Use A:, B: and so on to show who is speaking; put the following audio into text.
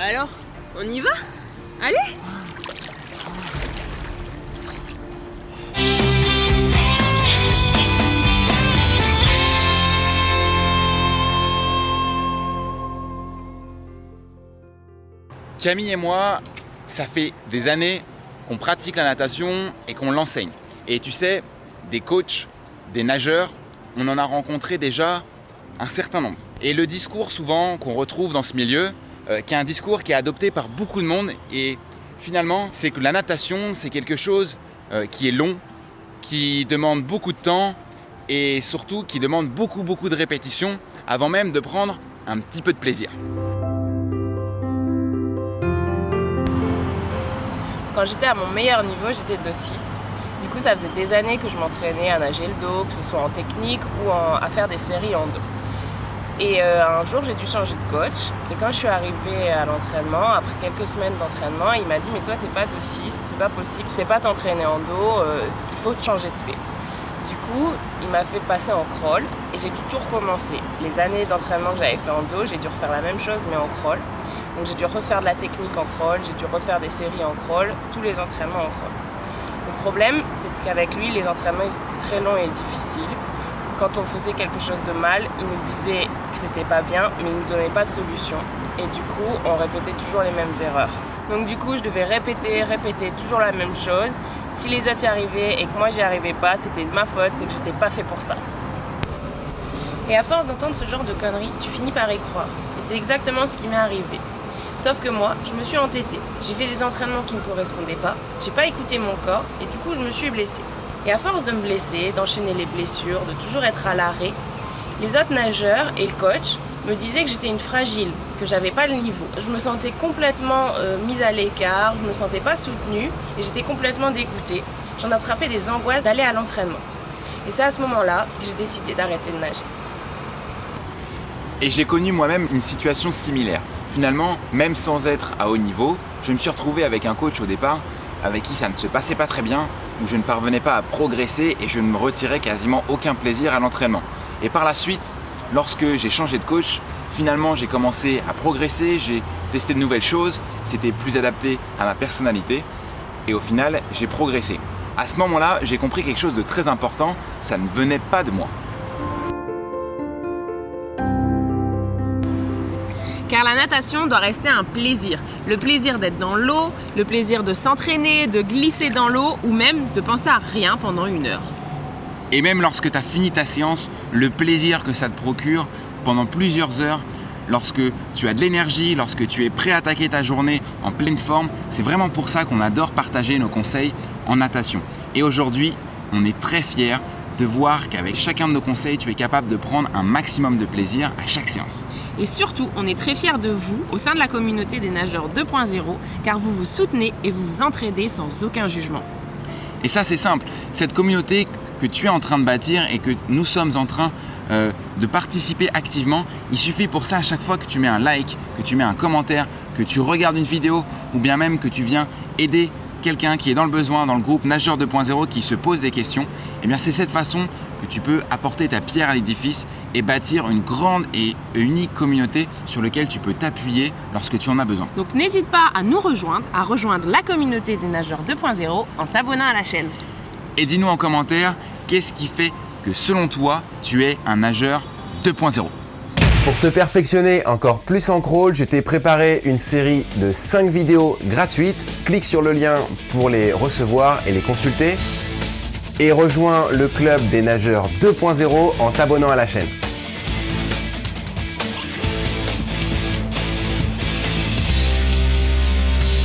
A: Bah alors, on y va? Allez
B: Camille et moi, ça fait des années qu'on pratique la natation et qu'on l'enseigne. Et tu sais, des coachs, des nageurs, on en a rencontré déjà un certain nombre. Et le discours souvent qu'on retrouve dans ce milieu, euh, qui est un discours qui est adopté par beaucoup de monde, et finalement, c'est que la natation, c'est quelque chose euh, qui est long, qui demande beaucoup de temps, et surtout qui demande beaucoup beaucoup de répétitions avant même de prendre un petit peu de plaisir.
A: Quand j'étais à mon meilleur niveau, j'étais dossiste. Du coup, ça faisait des années que je m'entraînais à nager le dos, que ce soit en technique ou à faire des séries en dos. Et euh, un jour, j'ai dû changer de coach. Et quand je suis arrivée à l'entraînement, après quelques semaines d'entraînement, il m'a dit Mais toi, t'es pas dossiste, c'est pas possible, tu sais pas t'entraîner en dos, euh, il faut te changer de spé. Du coup, il m'a fait passer en crawl et j'ai dû tout recommencer. Les années d'entraînement que j'avais fait en dos, j'ai dû refaire la même chose mais en crawl. Donc j'ai dû refaire de la technique en crawl, j'ai dû refaire des séries en crawl, tous les entraînements en crawl. Le problème, c'est qu'avec lui, les entraînements ils étaient très longs et difficiles. Quand on faisait quelque chose de mal, il nous disait que c'était pas bien, mais il nous donnait pas de solution. Et du coup, on répétait toujours les mêmes erreurs. Donc du coup, je devais répéter, répéter toujours la même chose. Si les autres y arrivaient et que moi j'y arrivais pas, c'était de ma faute, c'est que j'étais pas fait pour ça. Et à force d'entendre ce genre de conneries, tu finis par y croire. Et c'est exactement ce qui m'est arrivé. Sauf que moi, je me suis entêtée. J'ai fait des entraînements qui ne correspondaient pas, j'ai pas écouté mon corps et du coup je me suis blessée. Et à force de me blesser, d'enchaîner les blessures, de toujours être à l'arrêt, les autres nageurs et le coach me disaient que j'étais une fragile, que j'avais pas le niveau. Je me sentais complètement euh, mise à l'écart, je me sentais pas soutenue et j'étais complètement dégoûtée. J'en attrapais des angoisses d'aller à l'entraînement. Et c'est à ce moment-là que j'ai décidé d'arrêter de nager.
B: Et j'ai connu moi-même une situation similaire. Finalement, même sans être à haut niveau, je me suis retrouvé avec un coach au départ avec qui ça ne se passait pas très bien, où je ne parvenais pas à progresser et je ne me retirais quasiment aucun plaisir à l'entraînement. Et par la suite, lorsque j'ai changé de coach, finalement j'ai commencé à progresser, j'ai testé de nouvelles choses, c'était plus adapté à ma personnalité et au final j'ai progressé. À ce moment-là, j'ai compris quelque chose de très important, ça ne venait pas de moi.
A: Car la natation doit rester un plaisir. Le plaisir d'être dans l'eau, le plaisir de s'entraîner, de glisser dans l'eau ou même de penser à rien pendant une heure.
B: Et même lorsque tu as fini ta séance, le plaisir que ça te procure pendant plusieurs heures, lorsque tu as de l'énergie, lorsque tu es prêt à attaquer ta journée en pleine forme, c'est vraiment pour ça qu'on adore partager nos conseils en natation. Et aujourd'hui, on est très fiers de voir qu'avec chacun de nos conseils, tu es capable de prendre un maximum de plaisir à chaque séance.
A: Et surtout, on est très fiers de vous au sein de la communauté des nageurs 2.0 car vous vous soutenez et vous vous entraidez sans aucun jugement.
B: Et ça, c'est simple. Cette communauté que tu es en train de bâtir et que nous sommes en train euh, de participer activement, il suffit pour ça à chaque fois que tu mets un like, que tu mets un commentaire, que tu regardes une vidéo ou bien même que tu viens aider quelqu'un qui est dans le besoin dans le groupe Nageur 2.0 qui se pose des questions, et eh bien c'est cette façon que tu peux apporter ta pierre à l'édifice et bâtir une grande et unique communauté sur laquelle tu peux t'appuyer lorsque tu en as besoin.
A: Donc n'hésite pas à nous rejoindre, à rejoindre la communauté des nageurs 2.0 en t'abonnant à la chaîne.
B: Et dis-nous en commentaire qu'est-ce qui fait que selon toi, tu es un nageur 2.0.
C: Pour te perfectionner encore plus en crawl, je t'ai préparé une série de 5 vidéos gratuites. Clique sur le lien pour les recevoir et les consulter. Et rejoins le club des nageurs 2.0 en t'abonnant à la chaîne.